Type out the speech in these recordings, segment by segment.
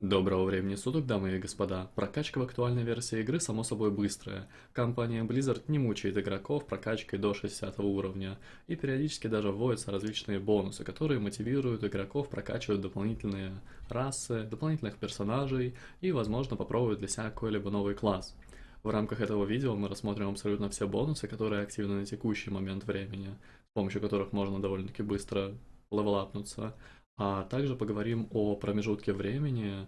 Доброго времени суток, дамы и господа. Прокачка в актуальной версии игры само собой быстрая. Компания Blizzard не мучает игроков прокачкой до 60 уровня, и периодически даже вводятся различные бонусы, которые мотивируют игроков прокачивать дополнительные расы, дополнительных персонажей и, возможно, попробовать для себя какой-либо новый класс. В рамках этого видео мы рассмотрим абсолютно все бонусы, которые активны на текущий момент времени, с помощью которых можно довольно-таки быстро левелапнуться, а также поговорим о промежутке времени,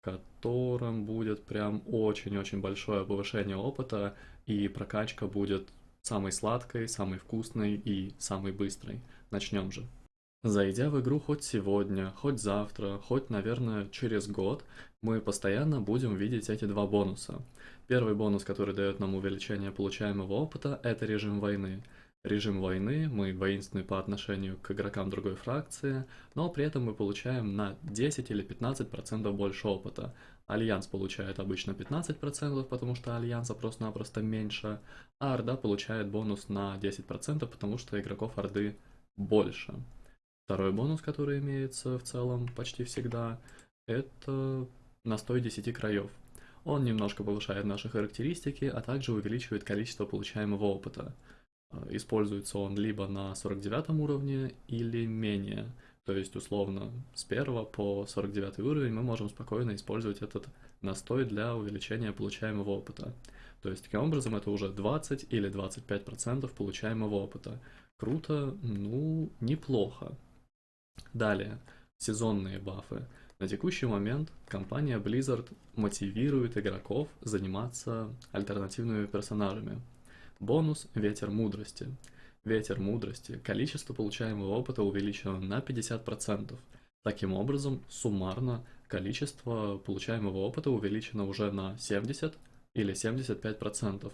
в котором будет прям очень-очень большое повышение опыта, и прокачка будет самой сладкой, самой вкусной и самой быстрой. Начнем же. Зайдя в игру хоть сегодня, хоть завтра, хоть, наверное, через год, мы постоянно будем видеть эти два бонуса. Первый бонус, который дает нам увеличение получаемого опыта, это режим войны режим войны, мы воинственны по отношению к игрокам другой фракции, но при этом мы получаем на 10 или 15% больше опыта. Альянс получает обычно 15%, потому что Альянса просто-напросто меньше, а Орда получает бонус на 10%, потому что игроков Орды больше. Второй бонус, который имеется в целом почти всегда, это настой 10 краев. Он немножко повышает наши характеристики, а также увеличивает количество получаемого опыта. Э, используется он либо на 49 уровне или менее. То есть, условно, с 1 по 49 уровень мы можем спокойно использовать этот настой для увеличения получаемого опыта. То есть, таким образом, это уже 20 или 25% получаемого опыта. Круто, ну, неплохо. Далее, сезонные бафы. На текущий момент компания Blizzard мотивирует игроков заниматься альтернативными персонажами. Бонус «Ветер мудрости». Ветер мудрости. Количество получаемого опыта увеличено на 50%. Таким образом, суммарно количество получаемого опыта увеличено уже на 70 или 75%.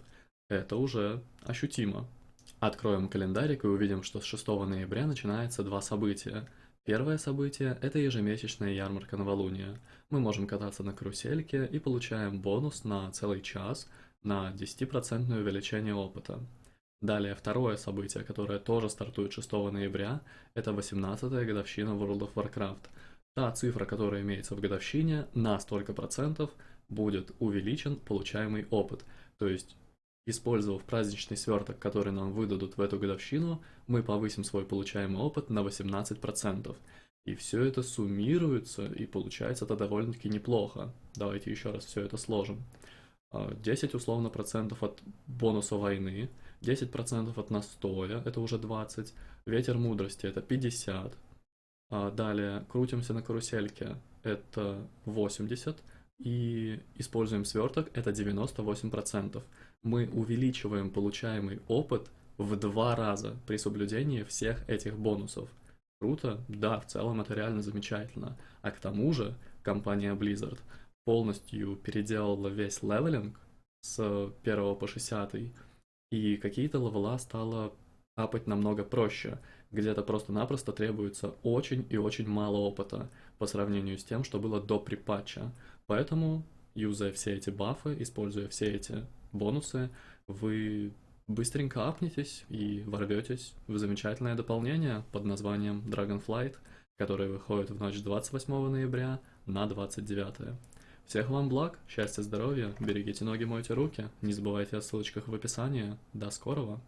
Это уже ощутимо. Откроем календарик и увидим, что с 6 ноября начинается два события. Первое событие – это ежемесячная ярмарка новолуния. Мы можем кататься на карусельке и получаем бонус на целый час – на 10% увеличение опыта. Далее, второе событие, которое тоже стартует 6 ноября, это 18-я годовщина World of Warcraft. Та цифра, которая имеется в годовщине, на столько процентов будет увеличен получаемый опыт. То есть, использовав праздничный сверток, который нам выдадут в эту годовщину, мы повысим свой получаемый опыт на 18%. И все это суммируется, и получается это довольно-таки неплохо. Давайте еще раз все это сложим. 10 а, условно процентов от бонуса войны, 10 процентов от настоя, это уже 20, ветер мудрости это 50, а далее крутимся на карусельке, это 80, и используем сверток, это 98 процентов. Мы увеличиваем получаемый опыт в два раза при соблюдении всех этих бонусов. Круто? Да, в целом это реально замечательно. А к тому же компания Blizzard полностью переделала весь leveling с 1 по 60, и какие-то левела стало апать намного проще. Где-то просто-напросто требуется очень и очень мало опыта по сравнению с тем, что было до припатча. Поэтому, юзая все эти бафы, используя все эти бонусы, вы быстренько апнетесь и ворветесь в замечательное дополнение под названием Dragonflight, которое выходит в ночь 28 ноября на 29. Всех вам благ, счастья, здоровья, берегите ноги, мойте руки, не забывайте о ссылочках в описании. До скорого!